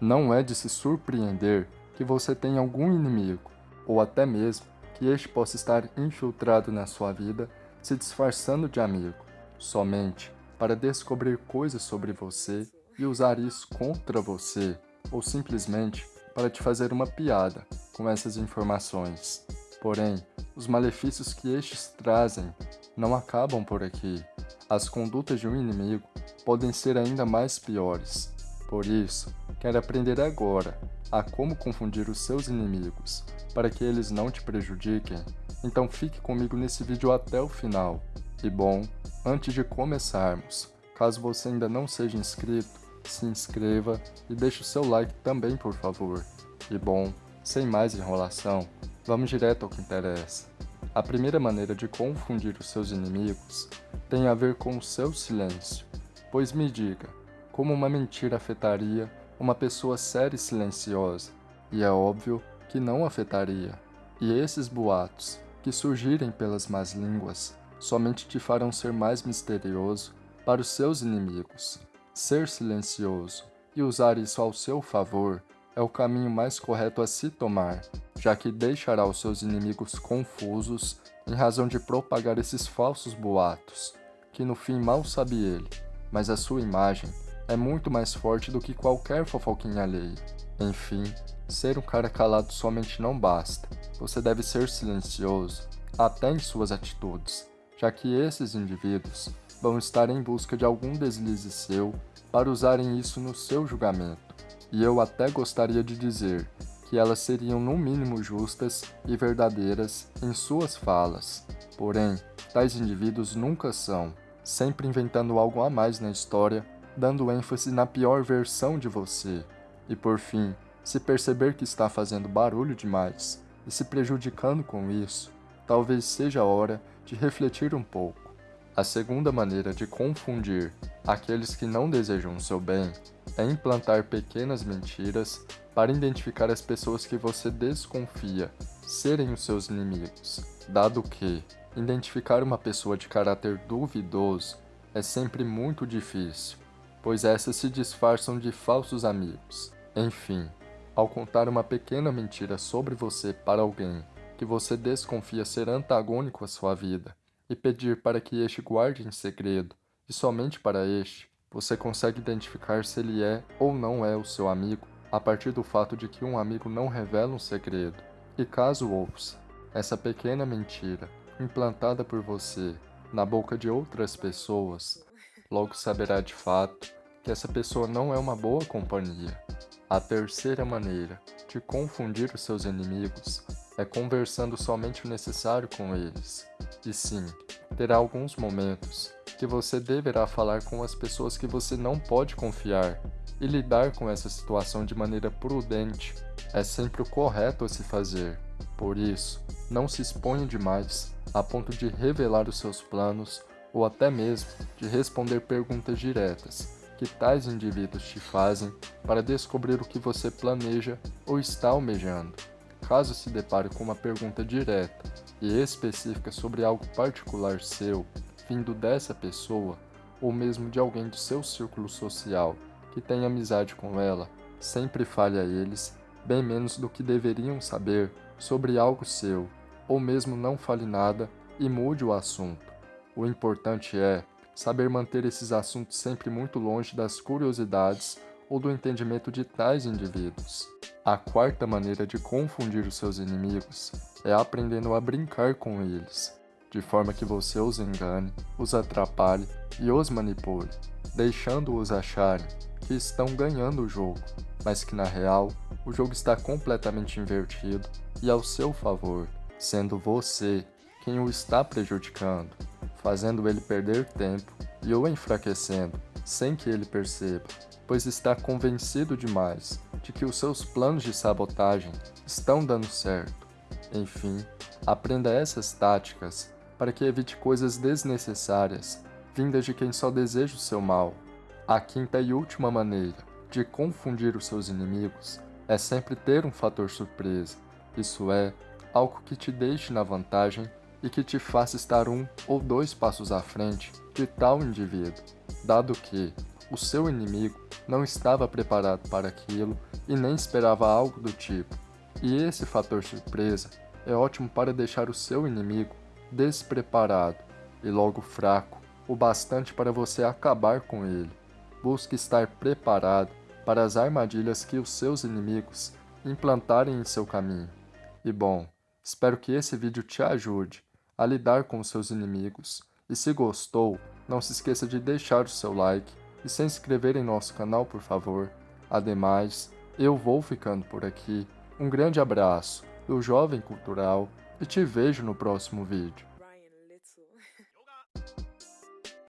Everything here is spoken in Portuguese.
Não é de se surpreender que você tenha algum inimigo, ou até mesmo que este possa estar infiltrado na sua vida, se disfarçando de amigo, somente para descobrir coisas sobre você e usar isso contra você, ou simplesmente para te fazer uma piada com essas informações. Porém, os malefícios que estes trazem não acabam por aqui. As condutas de um inimigo podem ser ainda mais piores. Por isso, quero aprender agora a como confundir os seus inimigos, para que eles não te prejudiquem. Então fique comigo nesse vídeo até o final. E bom, antes de começarmos, caso você ainda não seja inscrito, se inscreva e deixe o seu like também por favor. E bom, sem mais enrolação, vamos direto ao que interessa. A primeira maneira de confundir os seus inimigos tem a ver com o seu silêncio. Pois me diga, como uma mentira afetaria uma pessoa séria e silenciosa? E é óbvio que não afetaria. E esses boatos, que surgirem pelas más línguas, somente te farão ser mais misterioso para os seus inimigos. Ser silencioso e usar isso ao seu favor é o caminho mais correto a se tomar, já que deixará os seus inimigos confusos em razão de propagar esses falsos boatos, que no fim mal sabe ele, mas a sua imagem é muito mais forte do que qualquer fofoquinha alheia. Enfim, ser um cara calado somente não basta, você deve ser silencioso, até em suas atitudes, já que esses indivíduos vão estar em busca de algum deslize seu para usarem isso no seu julgamento e eu até gostaria de dizer que elas seriam no mínimo justas e verdadeiras em suas falas. Porém, tais indivíduos nunca são, sempre inventando algo a mais na história, dando ênfase na pior versão de você. E por fim, se perceber que está fazendo barulho demais e se prejudicando com isso, talvez seja a hora de refletir um pouco. A segunda maneira de confundir aqueles que não desejam o seu bem é implantar pequenas mentiras para identificar as pessoas que você desconfia serem os seus inimigos, dado que identificar uma pessoa de caráter duvidoso é sempre muito difícil, pois essas se disfarçam de falsos amigos. Enfim, ao contar uma pequena mentira sobre você para alguém que você desconfia ser antagônico à sua vida, e pedir para que este guarde em segredo, e somente para este, você consegue identificar se ele é ou não é o seu amigo a partir do fato de que um amigo não revela um segredo. E caso ouça essa pequena mentira implantada por você na boca de outras pessoas, logo saberá de fato que essa pessoa não é uma boa companhia. A terceira maneira de confundir os seus inimigos é conversando somente o necessário com eles. E sim, terá alguns momentos que você deverá falar com as pessoas que você não pode confiar e lidar com essa situação de maneira prudente é sempre o correto a se fazer. Por isso, não se exponha demais a ponto de revelar os seus planos ou até mesmo de responder perguntas diretas que tais indivíduos te fazem para descobrir o que você planeja ou está almejando. Caso se depare com uma pergunta direta e específica sobre algo particular seu, vindo dessa pessoa, ou mesmo de alguém do seu círculo social que tem amizade com ela, sempre fale a eles, bem menos do que deveriam saber, sobre algo seu, ou mesmo não fale nada e mude o assunto. O importante é saber manter esses assuntos sempre muito longe das curiosidades ou do entendimento de tais indivíduos. A quarta maneira de confundir os seus inimigos é aprendendo a brincar com eles, de forma que você os engane, os atrapalhe e os manipule, deixando-os acharem que estão ganhando o jogo, mas que na real o jogo está completamente invertido e ao seu favor, sendo você quem o está prejudicando, fazendo ele perder tempo e o enfraquecendo sem que ele perceba, pois está convencido demais de que os seus planos de sabotagem estão dando certo. Enfim, aprenda essas táticas para que evite coisas desnecessárias, vindas de quem só deseja o seu mal. A quinta e última maneira de confundir os seus inimigos é sempre ter um fator surpresa, isso é, algo que te deixe na vantagem e que te faça estar um ou dois passos à frente de tal indivíduo, dado que o seu inimigo não estava preparado para aquilo e nem esperava algo do tipo. E esse fator surpresa é ótimo para deixar o seu inimigo despreparado e logo fraco o bastante para você acabar com ele. Busque estar preparado para as armadilhas que os seus inimigos implantarem em seu caminho. E bom, espero que esse vídeo te ajude a lidar com seus inimigos. E se gostou, não se esqueça de deixar o seu like e se inscrever em nosso canal, por favor. Ademais, eu vou ficando por aqui. Um grande abraço do Jovem Cultural e te vejo no próximo vídeo.